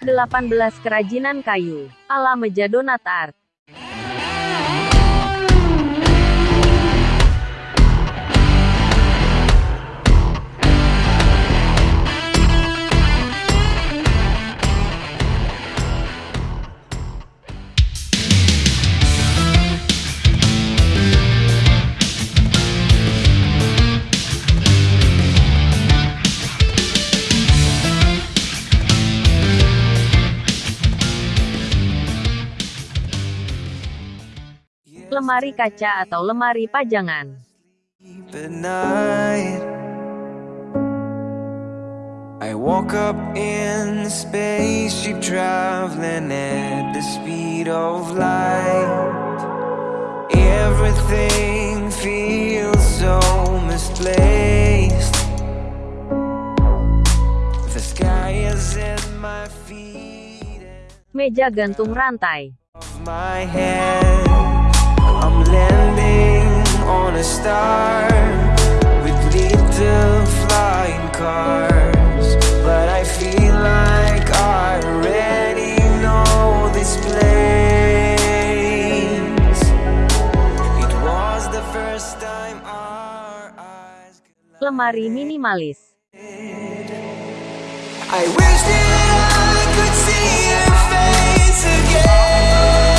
18 Kerajinan kayu, ala meja donat art. Lemari kaca atau lemari pajangan. At night, I woke up in a spaceship traveling at the speed of light. Everything feels so misplaced. The sky is at my feet. and Meja gantung rantai. off my head. I'm landing on a star with little flying cars. But I feel like I already know this place. It was the first time our eyes. Lemari minimalis. I wish that I could see your face again.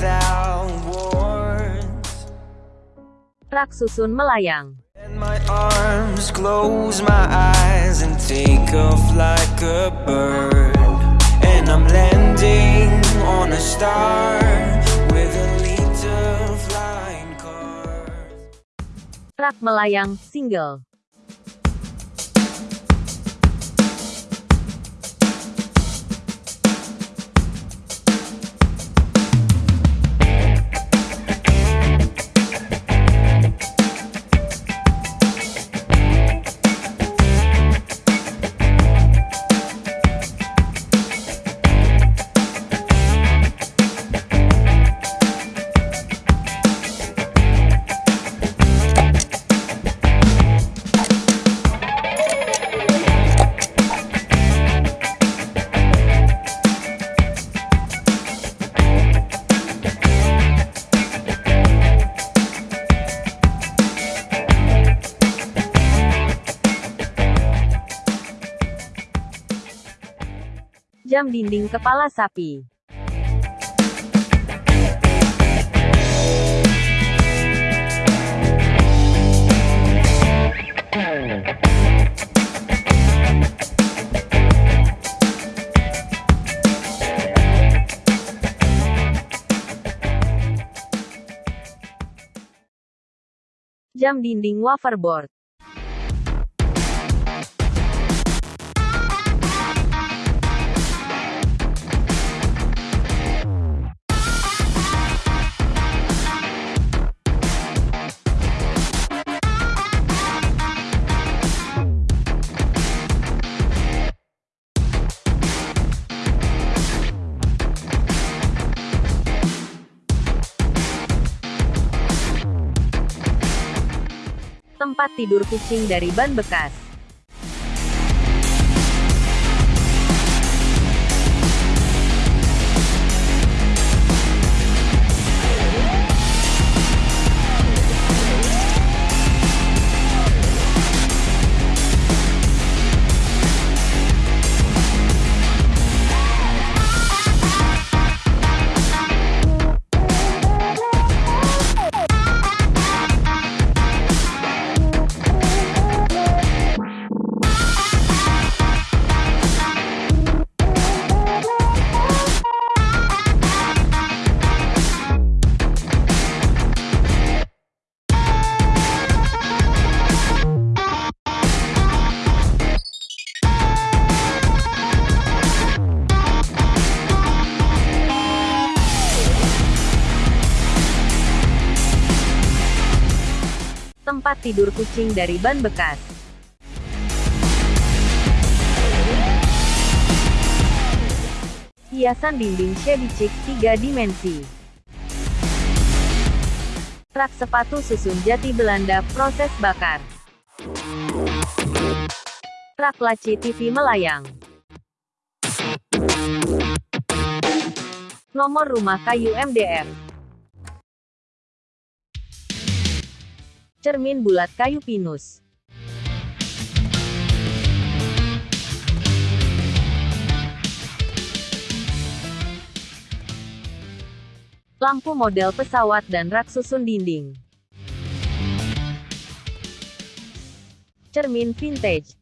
Without words. Rak susun melayang. My arms close my eyes and take off like a bird. Rak melayang, single. Jam dinding kepala sapi. Jam dinding waferboard. Tempat tidur kucing dari ban bekas. Tidur kucing dari ban bekas. Hiasan dinding shabby chic 3 dimensi. Rak sepatu susun jati Belanda proses bakar. Rak laci TV melayang. Nomor rumah kayu MDF. Cermin bulat kayu pinus. lampu model pesawat dan rak susun dinding. Cermin vintage.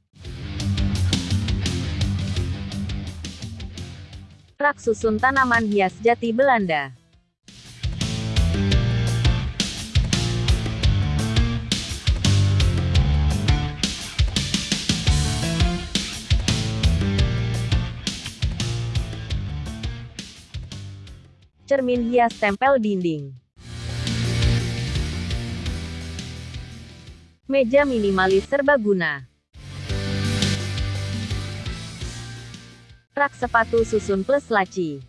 Rak susun tanaman hias jati Belanda. Cermin hias tempel dinding. Meja minimalis serbaguna. Rak sepatu susun plus laci.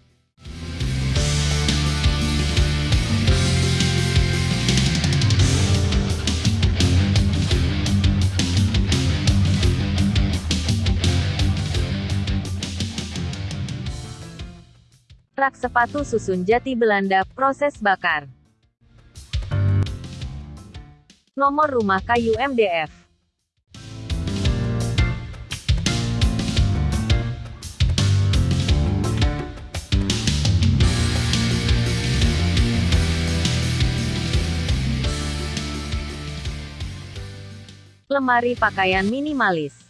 Rak sepatu susun jati Belanda, proses bakar. Nomor rumah kayu MDF. Lemari pakaian minimalis.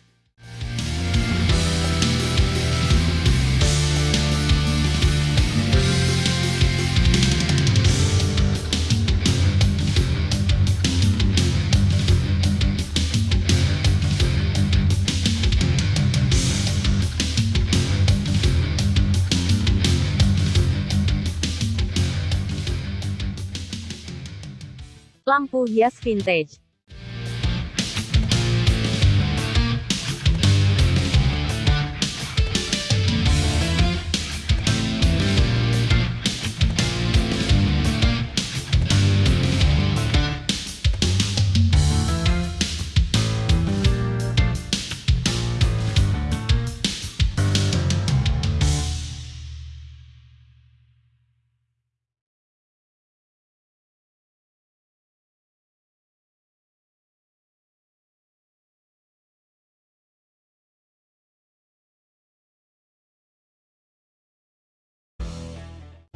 Lampu hias vintage.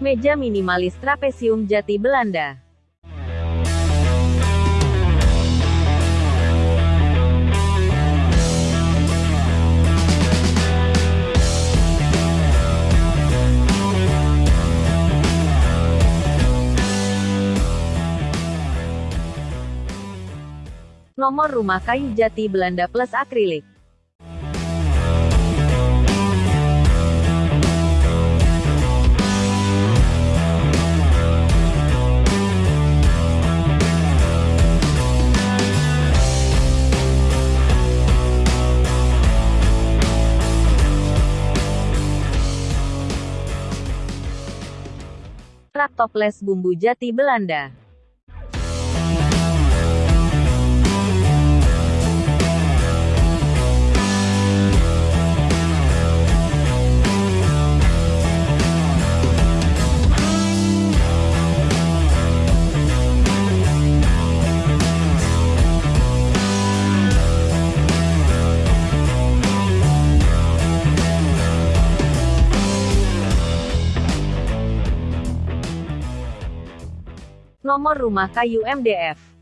Meja minimalis trapesium jati Belanda. Nomor rumah kayu jati Belanda plus akrilik. Toples bumbu jati Belanda. Nomor rumah kayu MDF